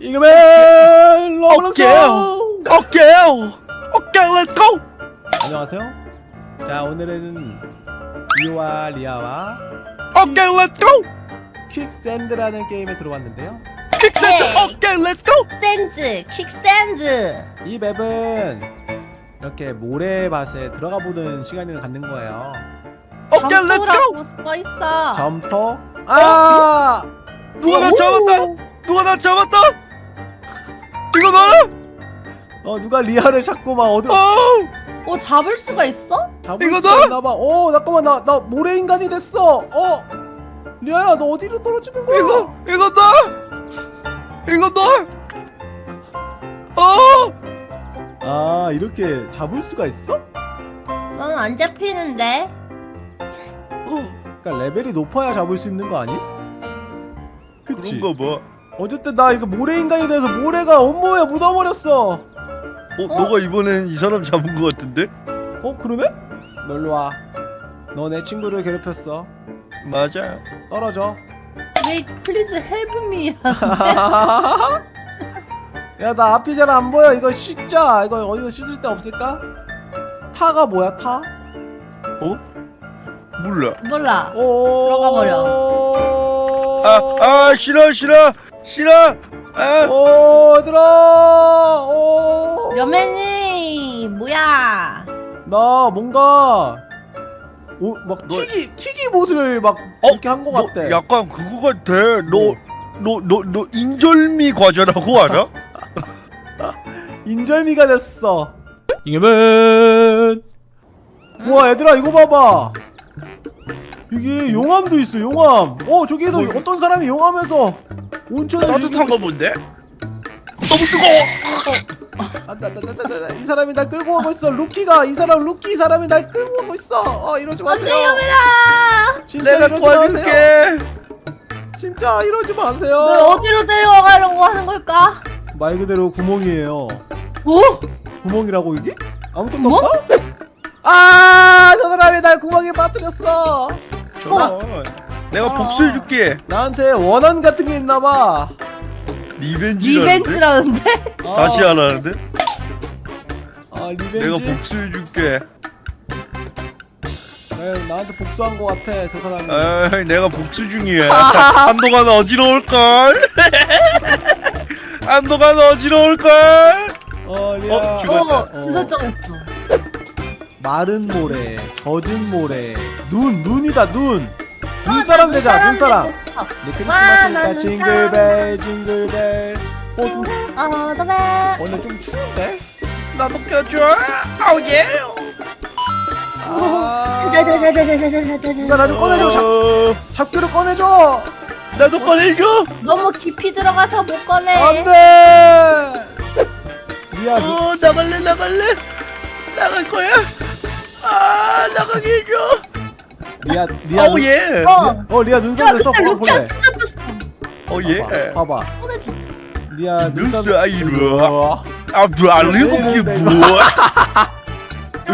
이거맨 러블런스. 오케이. 오케이. 렛츠고 안녕하세요. 자 오늘은 리오와 리아와 오케이 렛츠고 퀵샌드라는 게임에 들어왔는데요. 네. 오케이 렛츠고 샌즈, 킥샌즈. 이 맵은 이렇게 모래밭에 들어가 보는 시간을 갖는 거예요. 오케이 렛츠고 점토라고 써 있어. 점토. 아! 누가 나 잡았다. 누가 나 잡았다? 어 누가 리아를 자꾸 막 어디로 어어 잡을 수가 있어? 잡을 이거 수가 너? 있나봐 어 잠깐만 나 나 모래 인간이 됐어 어 리아야 너 어디로 떨어지는 거야 이거 이거 나 이거 나어 아 이렇게 잡을 수가 있어? 넌 안 잡히는데. 그러니까 레벨이 높아야 잡을 수 있는 거 아니? 그치? 그런가 봐 어쨌든 나 이거 모래 인간이 돼서 모래가 온몸에 묻어버렸어 어, 너가 이번엔 이 사람 잡은 거 같은데? 어 그러네? 너 일로 와 너 내 친구를 괴롭혔어 맞아 떨어져 왜 please help me. 야나 앞이 잘 안 보여 이거 씻자 이거 어디서 씻을 데 없을까? 타가 뭐야 타? 어? 몰라 몰라. 오 들어가 아, 아 싫어 싫어 싫어 아, 오 얘들아 오. 여맨이 뭐야? 나 뭔가 오, 막 너- 튀기 튀기 못을 막 어? 이렇게 한거너 같대. 약간 그거 같아 너 뭐? 너너 너 인절미 과자라고 알아? 인절미가 됐어. 이겨면. 우와 얘들아 이거 봐봐. 이게 용암도 있어 용암. 어 저기에도 뭐, 어떤 사람이 용암에서 온천을 따뜻한 거 뭔데? 너무 뜨거워 아, 나, 나, 나, 나, 나, 이 사람이 날 끌고 가고 있어. 루키가 이 사람 루키 사람이 날 끌고 가고 있어. 어 이러지 마세요. 안돼. 진짜 내가 이러지. 도와줄게 진짜 이러지 널 마세요. 어디로 데려가려고 하는 걸까? 말 그대로 구멍이에요. 오? 구멍이라고 이게? 아무것도 없어? 아, 저 사람이 날 구멍에 빠뜨렸어. 전화 내가 어. 복수해줄게 나한테 원한 같은 게 있나 봐. revenge라는데? revenge라는데? 아, 다시 하라는데? 아, revenge. 내가 복수해줄게 네, 나한테 복수한 거 같아, 저 사람이. 아 내가 복수 중이야 한동안 어지러울걸 한동안 어지러울걸 어, 리아. 어, 죽었다. 어. 마른 모래, 젖은 모래, 눈, 눈이다, 눈. 어, 눈사람 되자, 눈사람. 와, 네, 나 크리스마스니까. 징글벨, 징글벨. 어, 좀, 어더벨. 오늘 좀 추운데? 나도 껴줘 아우예 아, 누가 나좀 꺼내줘, 잡, 어, 잡기를 꺼내줘. 나도 꺼내줘 너무 깊이 들어가서 못 꺼내. 안 돼! 리아, 누, 어 나갈래 나갈래 나갈 거야 아 나가게 해줘 리아, 리아. 눈- 아우예 어. 어, 리아 야, 눈썹 됐어. 근데 볼래? 루키한테 잡혔어. 어 예 봐봐, 봐봐. 리아 눈썹. 눈 사이로 우와. 아 뭐알리고 이게 뭐야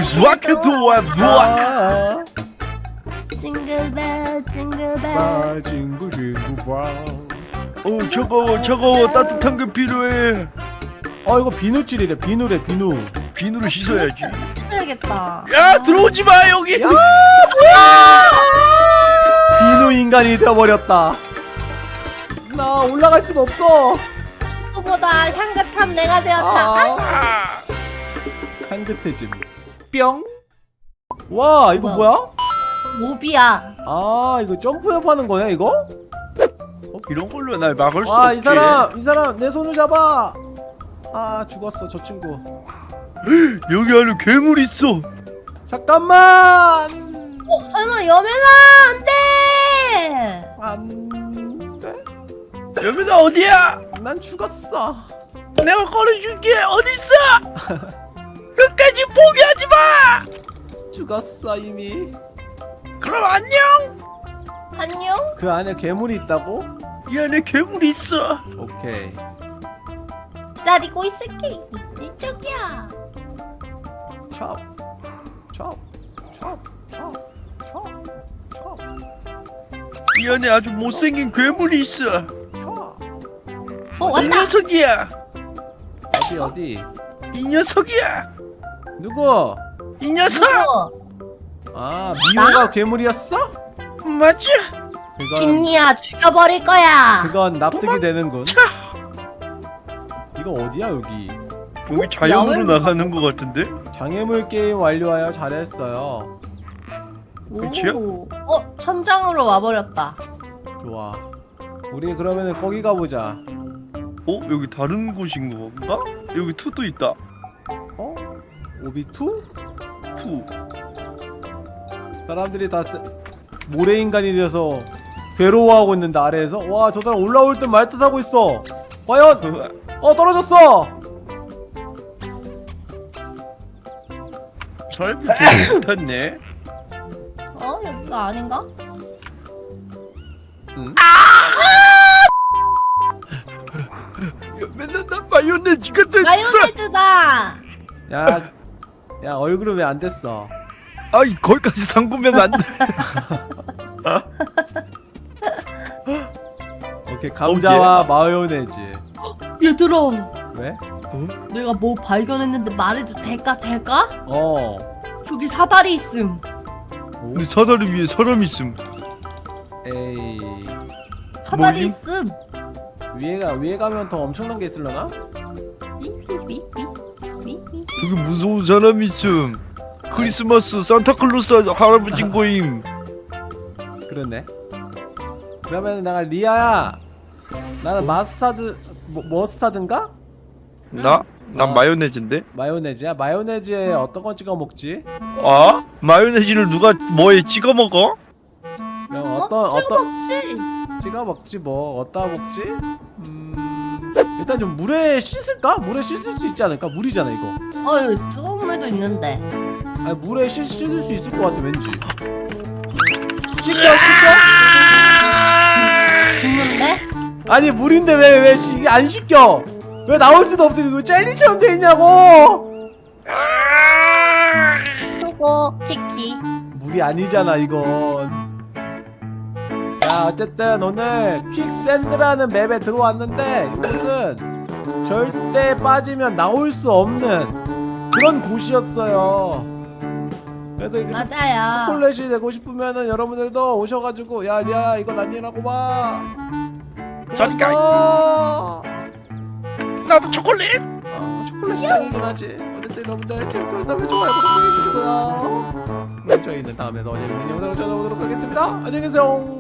수학해 도와 도와 아, 징글벨, 징글벨. 아, 친구, 봐. 어 차가워 차가워 따뜻한 게 필요해 어, 이거 비누칠이래, 비누래, 비누. 비누로 씻어야지 해야겠다. 야 들어오지 마 여기 야! 인간이 되어버렸다. 나 올라갈 순 없어. 누구보다 향긋한 내가 되었다. 아, 아, 향긋해짐. 뿅. 와, 이거 뭐야? 모비야. 아, 이거 점프협 하는 거네, 이거? 이런 걸로 날 막을 수 와, 없게 이 사람, 이 사람 내 손을 잡아. 아, 죽었어, 저 친구. 여기 안에 괴물 있어 잠깐만. 어, 설마 여맨아 안돼. 돼. 여민아 어디야 난 죽었어. 내가 꺼내줄게 어딨어 끝까지 포기하지 마 죽었어, 이미. 그럼 안녕 안녕. 그 안에 괴물이 있다고? 이 안에 괴물이 있어 오케이. 기다리고 있을게. 이쪽이야. 찹. 찹. 찹. 찹. 찹. 찹. 이 안에 아주 못생긴 괴물이 있어 찹. 어어이 왔다. 녀석이야. 어디 어디 이 녀석이야. 누구 이 녀석. 누구? 아 미호가 괴물이었어 맞지? 그건 심리야 죽여버릴 거야. 그건 납득이 되는군 이거 어디야 여기 여기 자연으로 나가는 것 같은데? 장애물 게임 완료하여 잘했어요 그치요? 오. 어 천장으로 와버렸다. 좋아 우리 그러면은 거기 가보자 어? 여기 다른 곳인 건가? 여기 two도 있다. 어? obby two? two. 사람들이 다 세... 모래인간이 되어서 괴로워하고 있는데 아래에서 와 저 사람 올라올 듯 말 듯 하고 있어 과연 어 떨어졌어 설비 좀 못했네. 어 여기가 아닌가? 응? 야, 야, 야 얼굴은 왜 안 됐어 아이 거기까지 담그면 안 돼. 오케이 감자와 예. 마요네즈 얘들아 왜? 내가 뭐 발견했는데 말해도 될까 될까? 어 저기 사다리 있음. 오? 근데 사다리 위에 사람 있음. 에이 사다리 뭐임? 있음. 위에가 위에 가면 더 엄청난 게 있을려나? 저기 무서운 사람 있음. 크리스마스 산타클로스 할아버지인 거임. 그렇네 그러면 내가 리아야 나는 마스타드 뭐, 머스타드인가? 나? 난 아. 마요네즈인데? 마요네즈야? 마요네즈에 어떤 거 찍어 먹지? 아? 마요네즈를 누가 뭐에 찍어 먹어? 그럼 어떤 어떤 먹지. 찍어 먹지 뭐 어디다 먹지? 음 일단 좀 물에 씻을까? 물에 씻을 수 있지 않을까? 물이잖아 이거 어유 뜨거운 물도 있는데. 아니 물에 씻, 씻을 수 있을 것 같아 왠지 씻겨 씻겨? 죽는데? 아니 물인데 왜 왜 이게 안 씻겨? 왜 나올 수도 없어 이거 젤리처럼 돼 있냐고 수고 키키. 물이 아니잖아 이건 자 어쨌든 오늘 퀵샌드라는 맵에 들어왔는데 이곳은 절대 빠지면 나올 수 없는 그런 곳이었어요. 그래서 이게 맞아요. 초콜릿이 되고 싶으면은 여러분들도 오셔가지고 야 리아 이거 아니라고 봐 저리가. 어, 나도 초콜릿! 어, 초콜릿이 짱이긴 하지. 어쨌든 여러분들 재밌게 보다면 좋아요 구독해주시고요. 저희는 다음에 더 재밌는 영상을 찾아오도록 하겠습니다. 안녕히 계세요.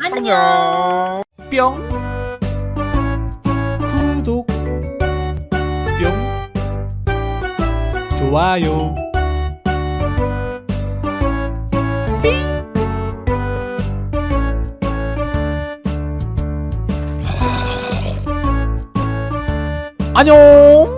안녕. 뿅 좋아요. 안녕